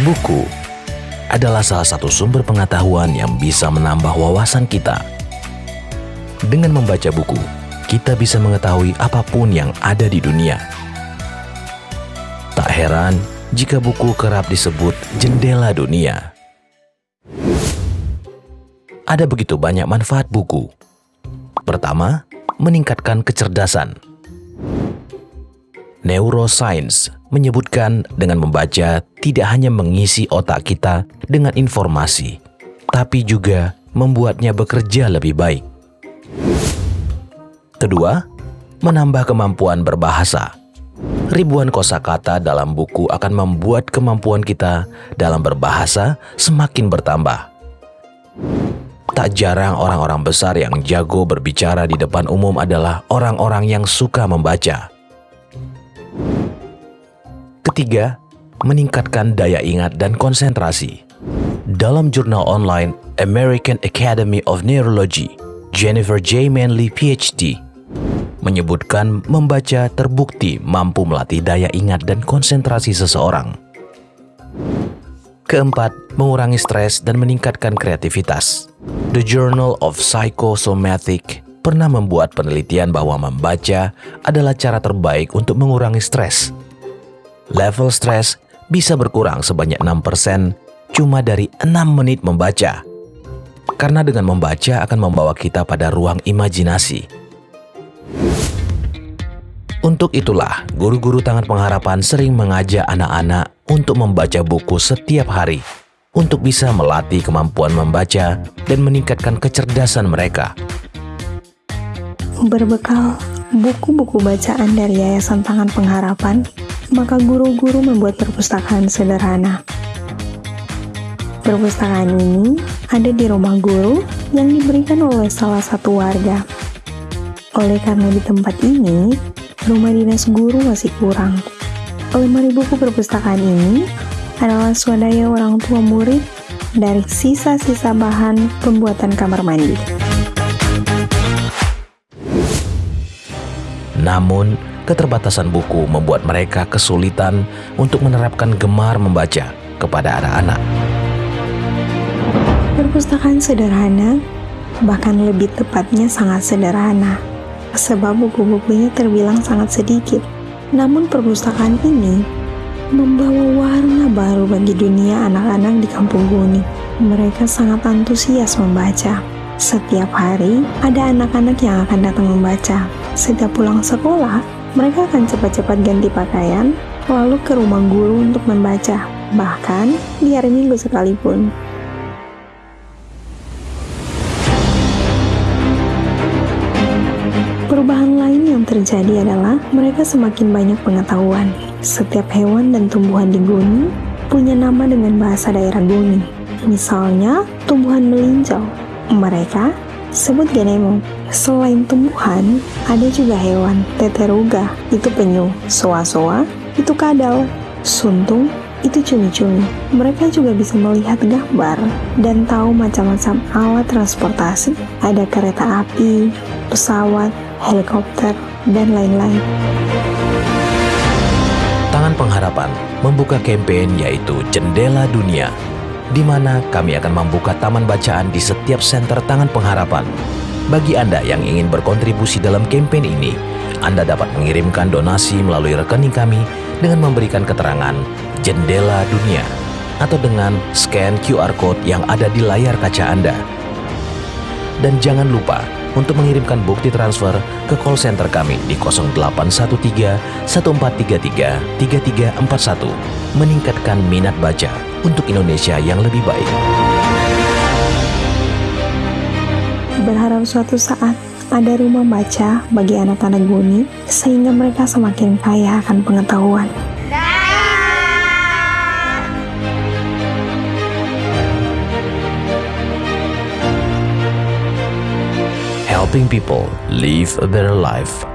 Buku adalah salah satu sumber pengetahuan yang bisa menambah wawasan kita. Dengan membaca buku, kita bisa mengetahui apa pun yang ada di dunia. Tak heran jika buku kerap disebut jendela dunia. Ada begitu banyak manfaat buku. Pertama, meningkatkan kecerdasan. Neuroscience menyebutkan dengan membaca tidak hanya mengisi otak kita dengan informasi, tapi juga membuatnya bekerja lebih baik. Kedua, menambah kemampuan berbahasa. Ribuan kosakata dalam buku akan membuat kemampuan kita dalam berbahasa semakin bertambah. Tak jarang orang-orang besar yang jago berbicara di depan umum adalah orang-orang yang suka membaca. Ketiga, meningkatkan daya ingat dan konsentrasi. Dalam jurnal online American Academy of Neurology, Jennifer J. Manley PhD menyebutkan membaca terbukti mampu melatih daya ingat dan konsentrasi seseorang. Keempat, mengurangi stres dan meningkatkan kreativitas. The Journal of Psychosomatic pernah membuat penelitian bahwa membaca adalah cara terbaik untuk mengurangi stres level stres bisa berkurang sebanyak 6% cuma dari 6 menit membaca. Karena dengan membaca akan membawa kita pada ruang imajinasi. Untuk itulah, guru-guru Tangan Pengharapan sering mengajak anak-anak untuk membaca buku setiap hari untuk bisa melatih kemampuan membaca dan meningkatkan kecerdasan mereka. Berbekal buku-buku bacaan dari Yayasan Tangan Pengharapan, maka guru-guru membuat perpustakaan sederhana. Perpustakaan ini ada di rumah guru yang diberikan oleh salah satu warga. Oleh karena di tempat ini, rumah dinas guru masih kurang. Lemari buku perpustakaan ini adalah swadaya orang tua murid dari sisa-sisa bahan pembuatan kamar mandi. Namun, keterbatasan buku membuat mereka kesulitan untuk menerapkan gemar membaca kepada anak-anak. Perpustakaan sederhana, bahkan lebih tepatnya sangat sederhana, sebab buku-bukunya terbilang sangat sedikit. Namun perpustakaan ini membawa warna baru bagi dunia anak-anak di kampung Guni. Mereka sangat antusias membaca. Setiap hari ada anak-anak yang akan datang membaca. Setiap pulang sekolah, mereka akan cepat-cepat ganti pakaian, lalu ke rumah guru untuk membaca, bahkan di hari Minggu sekalipun. Perubahan lain yang terjadi adalah mereka semakin banyak pengetahuan. Setiap hewan dan tumbuhan di gunung punya nama dengan bahasa daerah gunung. Misalnya, tumbuhan melinjau. Mereka sebut genemo. Selain tumbuhan, ada juga hewan. Teteruga, itu penyu. Soa-soa, itu kadal. Suntung, itu cumi-cumi. Mereka juga bisa melihat gambar dan tahu macam-macam alat transportasi. Ada kereta api, pesawat, helikopter, dan lain-lain. Tangan Pengharapan membuka kampanye yaitu Jendela Dunia, di mana kami akan membuka taman bacaan di setiap senter Tangan Pengharapan. Bagi Anda yang ingin berkontribusi dalam kampanye ini, Anda dapat mengirimkan donasi melalui rekening kami dengan memberikan keterangan Jendela Dunia atau dengan scan QR Code yang ada di layar kaca Anda. Dan jangan lupa untuk mengirimkan bukti transfer ke call center kami di 0813 1433 3341 meningkatkan minat baca untuk Indonesia yang lebih baik berharap suatu saat ada rumah baca bagi anak-anak Guni sehingga mereka semakin kaya akan pengetahuan. Helping people live a better life.